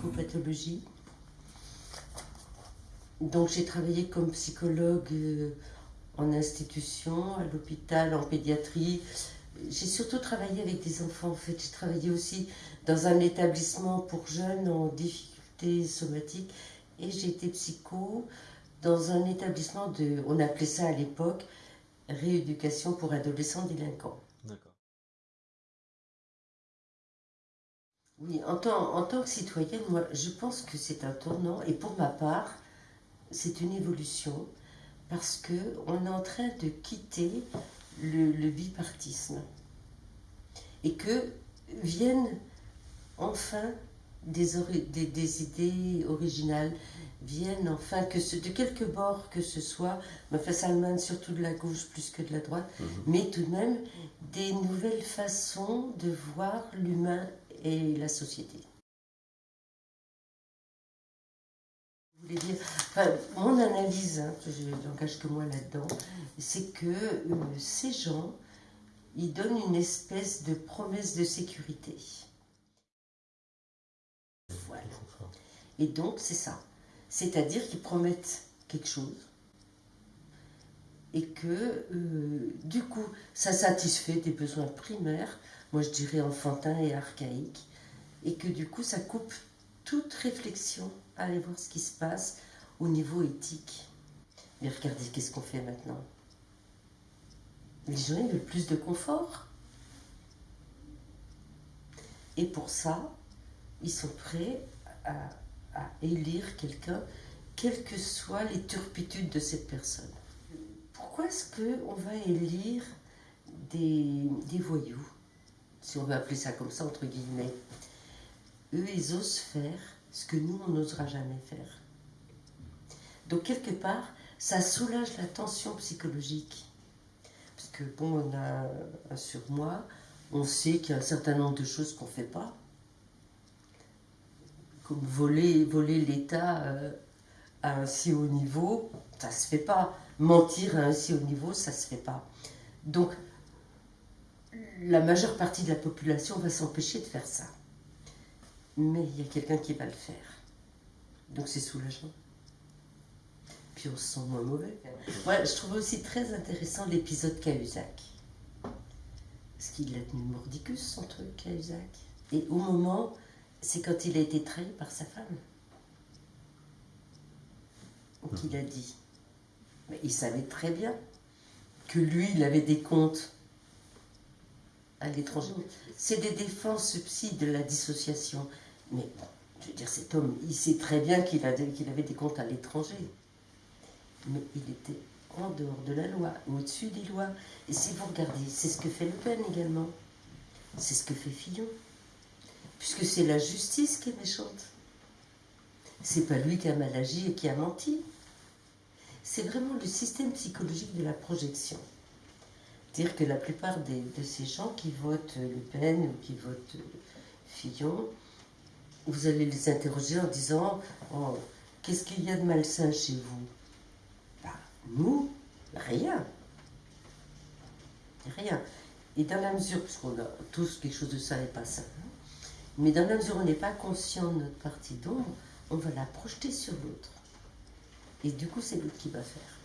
psychopathologie. Donc j'ai travaillé comme psychologue euh, en institution, à l'hôpital, en pédiatrie. J'ai surtout travaillé avec des enfants en fait. J'ai travaillé aussi dans un établissement pour jeunes en difficulté somatique et j'ai été psycho dans un établissement de, on appelait ça à l'époque, rééducation pour adolescents délinquants. Oui, en tant, en tant que citoyenne, moi, je pense que c'est un tournant, et pour ma part, c'est une évolution, parce qu'on est en train de quitter le, bipartisme, et que viennent enfin des, des, des idées originales, viennent, enfin, que ce, de quelque bord que ce soit, mais enfin Salman surtout de la gauche plus que de la droite, mhm. mais tout de même des nouvelles façons de voir l'humain et la société. Dire, enfin, mon analyse, hein, je n'engage que moi là-dedans, c'est que euh, ces gens, ils donnent une espèce de promesse de sécurité. Voilà. Et donc, c'est ça. C'est-à-dire qu'ils promettent quelque chose et que euh, du coup ça satisfait des besoins primaires, moi je dirais enfantins et archaïques, et que du coup ça coupe toute réflexion à aller voir ce qui se passe au niveau éthique. Mais regardez qu'est-ce qu'on fait maintenant? Les gens veulent plus de confort. Et pour ça, ils sont prêts à élire quelqu'un, quelles que soient les turpitudes de cette personne. Pourquoi est-ce qu'on va élire des voyous, si on veut appeler ça comme ça, entre guillemets Eux, ils osent faire ce que nous, on n'osera jamais faire. Donc, quelque part, ça soulage la tension psychologique. Parce que, bon, on a un surmoi, on sait qu'il y a un certain nombre de choses qu'on ne fait pas voler, voler l'État euh, à un si haut niveau, ça se fait pas. Mentir à un si haut niveau, ça se fait pas. Donc, la majeure partie de la population va s'empêcher de faire ça. Mais il y a quelqu'un qui va le faire. Donc c'est soulageant. Puis on se sent moins mauvais. Ouais, je trouve aussi très intéressant l'épisode Cahuzac. Parce qu'il a tenu mordicus, son truc, Cahuzac. Et au moment c'est quand il a été trahi par sa femme. Qu'il a dit. Mais il savait très bien que lui, il avait des comptes à l'étranger. C'est des défenses psy de la dissociation. Mais je veux dire, cet homme, il sait très bien qu'il avait des comptes à l'étranger. Mais il était en dehors de la loi, au-dessus des lois. Et si vous regardez, c'est ce que fait Le Pen également. C'est ce que fait Fillon puisque c'est la justice qui est méchante. C'est pas lui qui a mal agi et qui a menti. C'est vraiment le système psychologique de la projection. Dire que la plupart de ces gens qui votent Le Pen ou qui votent Fillon, vous allez les interroger en disant oh, Qu'est-ce qu'il y a de malsain chez vous? Bah, Nous, rien. Rien. Et dans la mesure, puisqu'on a tous quelque chose de ça et pas ça, mais dans la mesure où on n'est pas conscient de notre partie d'ombre, on va la projeter sur l'autre. Et du coup, c'est l'autre qui va faire.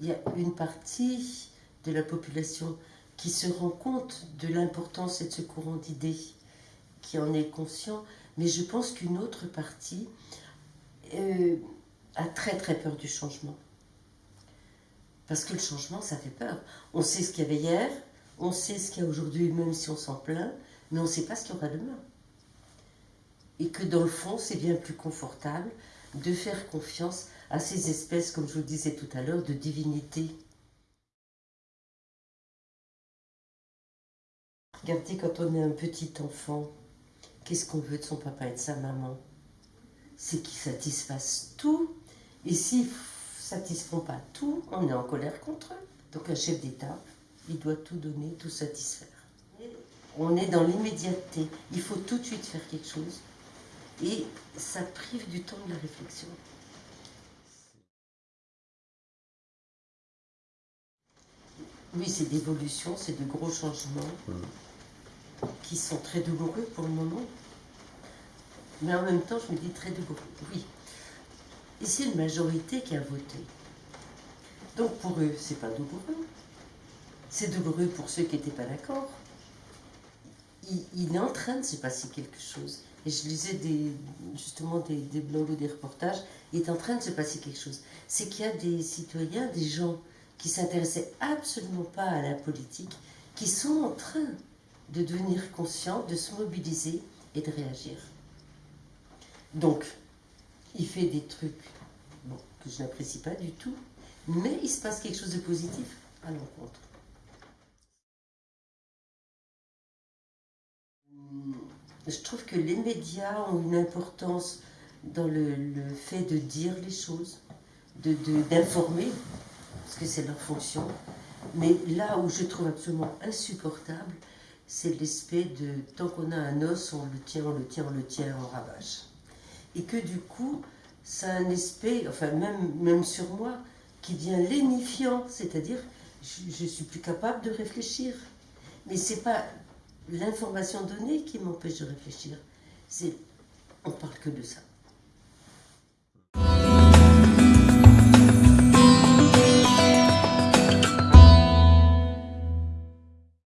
Il y a une partie de la population qui se rend compte de l'importance de ce courant d'idées, qui en est conscient, mais je pense qu'une autre partie euh, a très très peur du changement. Parce que le changement, ça fait peur. On sait ce qu'il y avait hier, on sait ce qu'il y a aujourd'hui, même si on s'en plaint, mais on ne sait pas ce qu'il y aura demain. Et que dans le fond, c'est bien plus confortable de faire confiance à ces espèces, comme je vous le disais tout à l'heure, de divinité. Regardez, quand on est un petit enfant, qu'est-ce qu'on veut de son papa et de sa maman? C'est qu'ils satisfassent tout. Et s'il satisfont pas tout, on est en colère contre eux. Donc un chef d'État, il doit tout donner, tout satisfaire. On est dans l'immédiateté. Il faut tout de suite faire quelque chose. Et ça prive du temps de la réflexion. Oui, c'est d'évolution, c'est de gros changements. qui sont très douloureux pour le moment. Mais en même temps, je me dis très douloureux. Oui. Et c'est une majorité qui a voté. Donc pour eux, c'est pas douloureux. C'est douloureux pour ceux qui n'étaient pas d'accord. Il, est en train de se passer quelque chose. Et je lisais des, justement des, des blogs ou des reportages. Il est en train de se passer quelque chose. C'est qu'il y a des citoyens, des gens qui s'intéressaient absolument pas à la politique, qui sont en train de devenir conscients, de se mobiliser et de réagir. Donc, il fait des trucs que je n'apprécie pas du tout, mais il se passe quelque chose de positif à l'encontre. Hum, je trouve que les médias ont une importance dans le, fait de dire les choses, d'informer, de, parce que c'est leur fonction. Mais là où je trouve absolument insupportable, c'est l'aspect de tant qu'on a un os, on le tient, on le tient, on le tient, on ravage. Et que du coup, ça a un aspect, enfin même, sur moi, qui devient lénifiant, c'est-à-dire je, ne suis plus capable de réfléchir. Mais c'est pas l'information donnée qui m'empêche de réfléchir, c'est on parle que de ça.